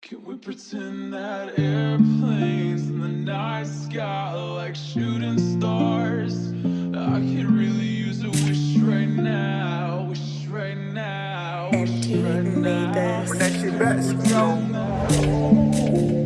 Can we pretend that airplanes in the night sky are like shooting stars? I could really use a wish right now, wish right now, wish right now. When that shit back, yo.